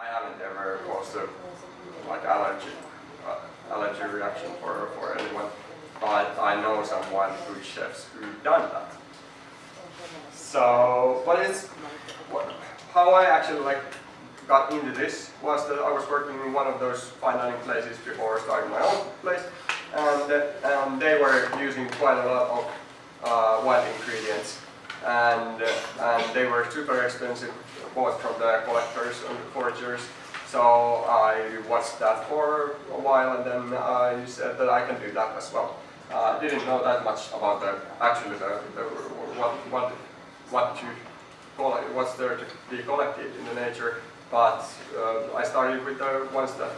I haven't ever a like allergy uh, allergy reaction for for anyone, but I know someone who chefs who done that. So, but it's what, how I actually like got into this was that I was working in one of those fine dining places before starting my own place, and and they were using quite a lot of uh, ingredients, and and they were super expensive, bought from the collectors and the foragers. So I watched that for a while, and then I said that I can do that as well. I uh, didn't know that much about the actually the, the what what what to collect, what's there to be collected in the nature, but uh, I started with the ones that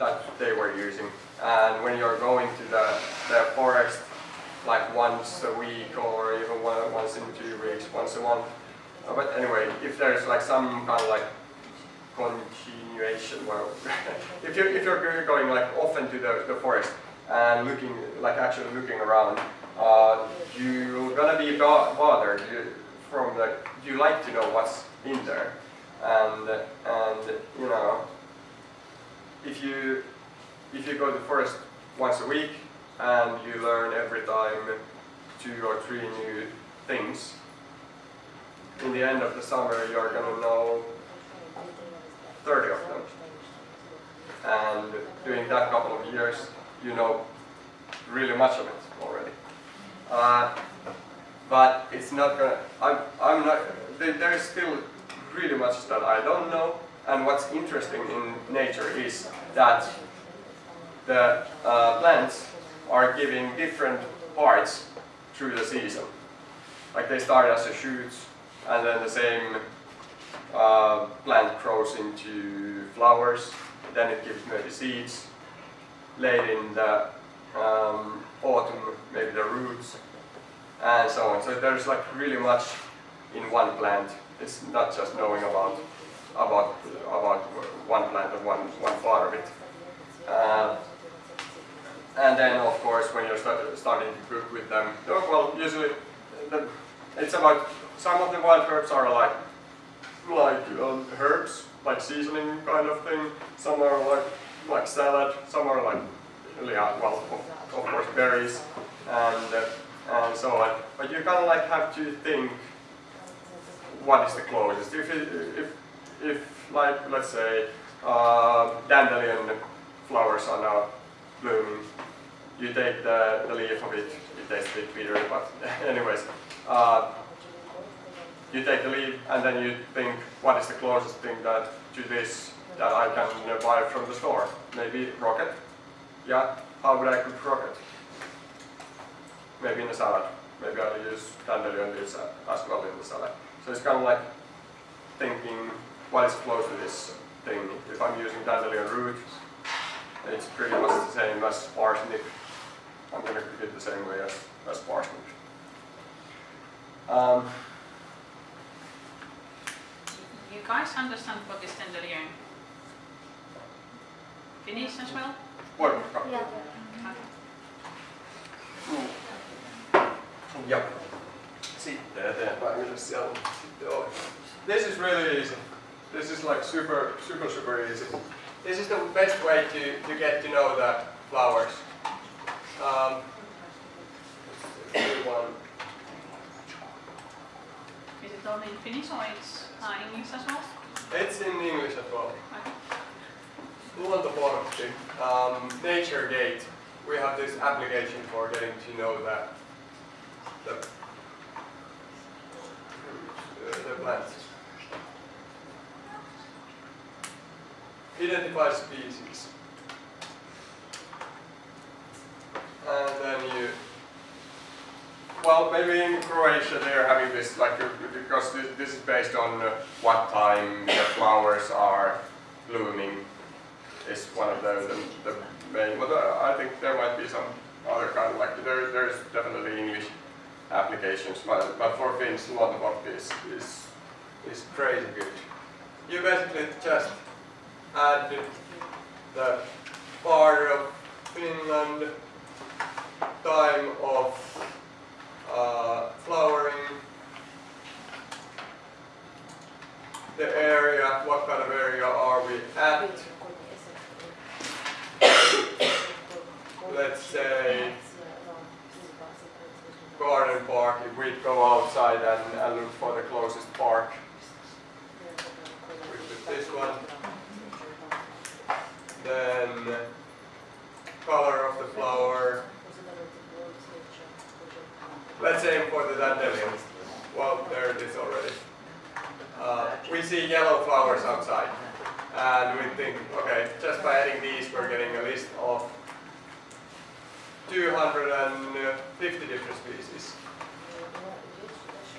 that they were using. And when you're going to the the forest like once a week or even once in two weeks, once a month. Uh, but anyway, if there's like some kind of like continuation, well, if you're if you're going like often to the, the forest, and looking, like actually looking around, uh, you're gonna be bothered you, from the, you like to know what's in there. And, and you know, if you, if you go to the forest once a week and you learn every time two or three new things, in the end of the summer you're gonna know 30 of them. And during that couple of years, you know really much of it already. Uh, but it's not gonna, I'm, I'm not, there's still really much that I don't know, and what's interesting in nature is that the uh, plants are giving different parts through the season. Like they start as a shoot, and then the same uh, plant grows into flowers, then it gives maybe seeds, late in the um, autumn, maybe the roots, and so on. So there's like really much in one plant. It's not just knowing about about about one plant or one one part of it. Uh, and then of course when you're start, starting to cook with them, well usually the, it's about some of the wild herbs are like like um, herbs, like seasoning kind of thing. Some are like like salad. Some are like yeah, well, of, of course berries and uh, and so on. But you kind of like have to think what is the closest. If it, if if like let's say uh, dandelion flowers are now blooming, you take the, the leaf of it. It tastes a bit bitter, but anyways. Uh, you take the leaf and then you think what is the closest thing that to this that I can buy from the store. Maybe rocket. Yeah, how would I cook rocket? Maybe in a salad. Maybe I'll use dandelion leaves as well in the salad. So it's kind of like thinking what is close to this thing. If I'm using dandelion root, it's pretty much the same as parsnip. I'm going to cook it the same way as, as parsnip. Um, you guys understand what is dandelion? Finnish as well? What? Yeah. Ja. Sitten eteenpäin, mitä siellä sitten oli. This is really easy. This is like super, super, super easy. This is the best way to, to get to know the flowers. Um, one. Is it only in Finnish or it's uh, English as well? It's in English as well. Okay. Luontoportti, um, Nature Gate. We have this application for getting to know that the, the plants. Identify species. And then you, well, maybe in Croatia they're having this, like, because this, this is based on uh, what time the flowers are blooming is one of the, the, the main, but uh, I think there might be some other kind of, like, there, there's definitely English applications, but, but for Finns, Luontoportti is, is, is crazy good. You basically just add the part of Finland, time of uh, flowering, the area, what kind of area are we at? Let's say garden park, if we go outside and, and look for the closest park. Which is this one. Then color of the flower. Let's aim for the dandelions. Well, there it is already. Uh, we see yellow flowers outside. And we think, okay, just by adding these, we're getting a list of 250 different species.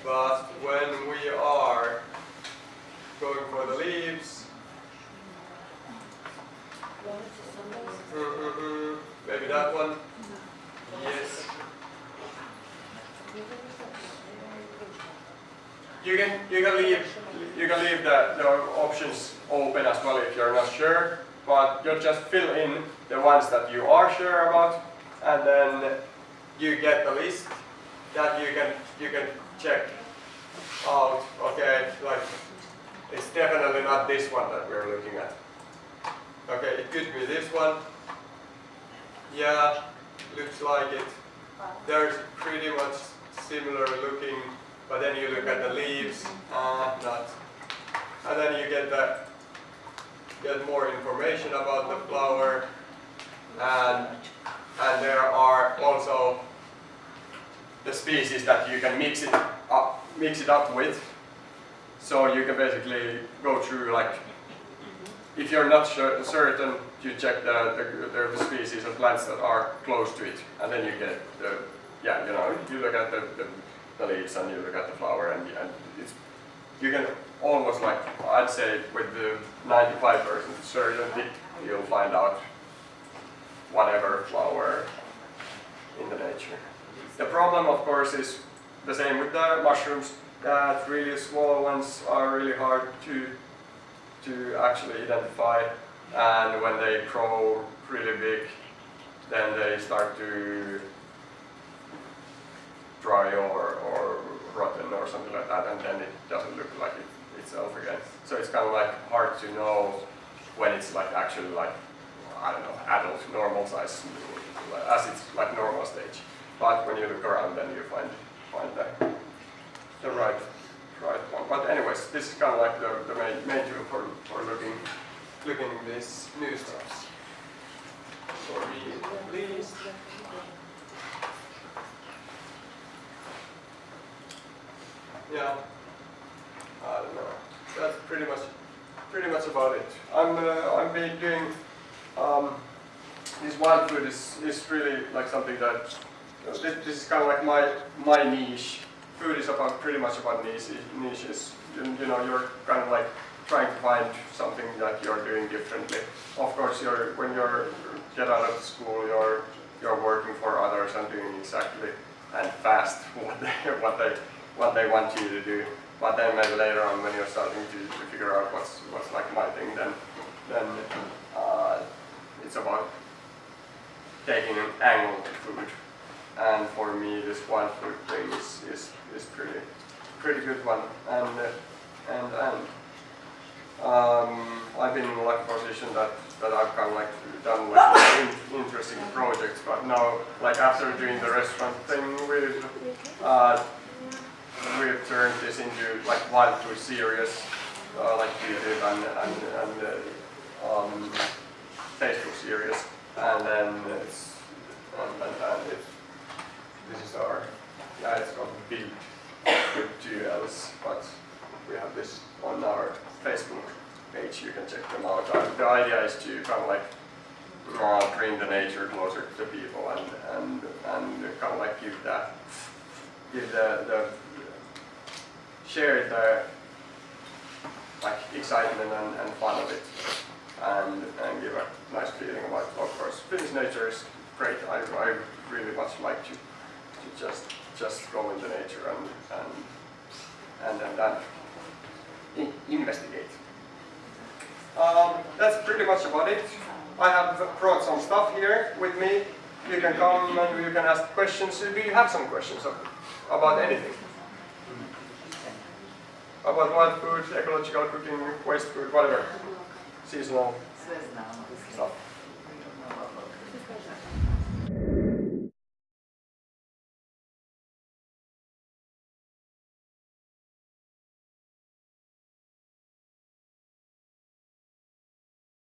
But when we are going for the leaves, mhm, maybe that one, You can you can leave you can leave the, the options open as well if you're not sure, but you just fill in the ones that you are sure about, and then you get the list that you can you can check out. Okay, like it's definitely not this one that we're looking at. Okay, it could be this one. Yeah, looks like it. There's pretty much similar looking, but then you look at the leaves, uh, not. And then you get the get more information about the flower, and and there are also the species that you can mix it up mix it up with. So you can basically go through like if you're not sure, certain, you check the, the, the, species of plants that are close to it, and then you get the, yeah, you know, you look at the, the, the leaves and you look at the flower, and, and it's, you can almost like, I'd say with the 95% certainty, you'll find out whatever flower in the nature. The problem, of course, is the same with the mushrooms, that really small ones are really hard to to actually identify and when they grow really big then they start to dry rotten or something like that and then it doesn't look like it itself again. So it's kind of like hard to know when it's like actually like, I don't know, adult normal size as it's like normal stage. But when you look around then you find, find the, the right right one. But anyways, this is kind of like the, the main, main tool for, for looking, looking this new stuff. For me, at least. Yeah, I don't know. That's pretty much, pretty much about it. I'm, uh, I've been doing, um, this wild food is, is really like something that, this, this is kind of like my, my niche food is about pretty much about niche, niches. You, you know, you're kind of like trying to find something that you're doing differently. Of course, you're when you're get out of school, you're you're working for others and doing exactly and fast what they what they what they want you to do. But then maybe later on, when you're starting to, to figure out what's what's like my thing, then then uh, it's about taking an angle to food. And for me, this wild food thing is, is is pretty pretty good one. And uh, and and um, I've been in like position that that I've kind of like done like in, interesting projects, but now like after doing the restaurant thing, we've uh, we've turned this into like wild food series, uh, like YouTube and and and uh, um, Facebook series, and then it's and, and, and it, this is our yeah, it's called Big with two L's, but we have this on our Facebook page. You can check them out. Uh, the idea is to kind of like bring the nature closer to people and and and kind of like give that give the the share the like excitement and, and fun of it and and give a nice feeling about it. Of course, Finnish nature is great. I I really much like to to just just go into nature and and and, and then investigate. Um, that's pretty much about it. I have brought some stuff here with me. You can come and you can ask questions. Do you have some questions about anything? About wild food, ecological cooking, waste food, whatever. Seasonal stuff.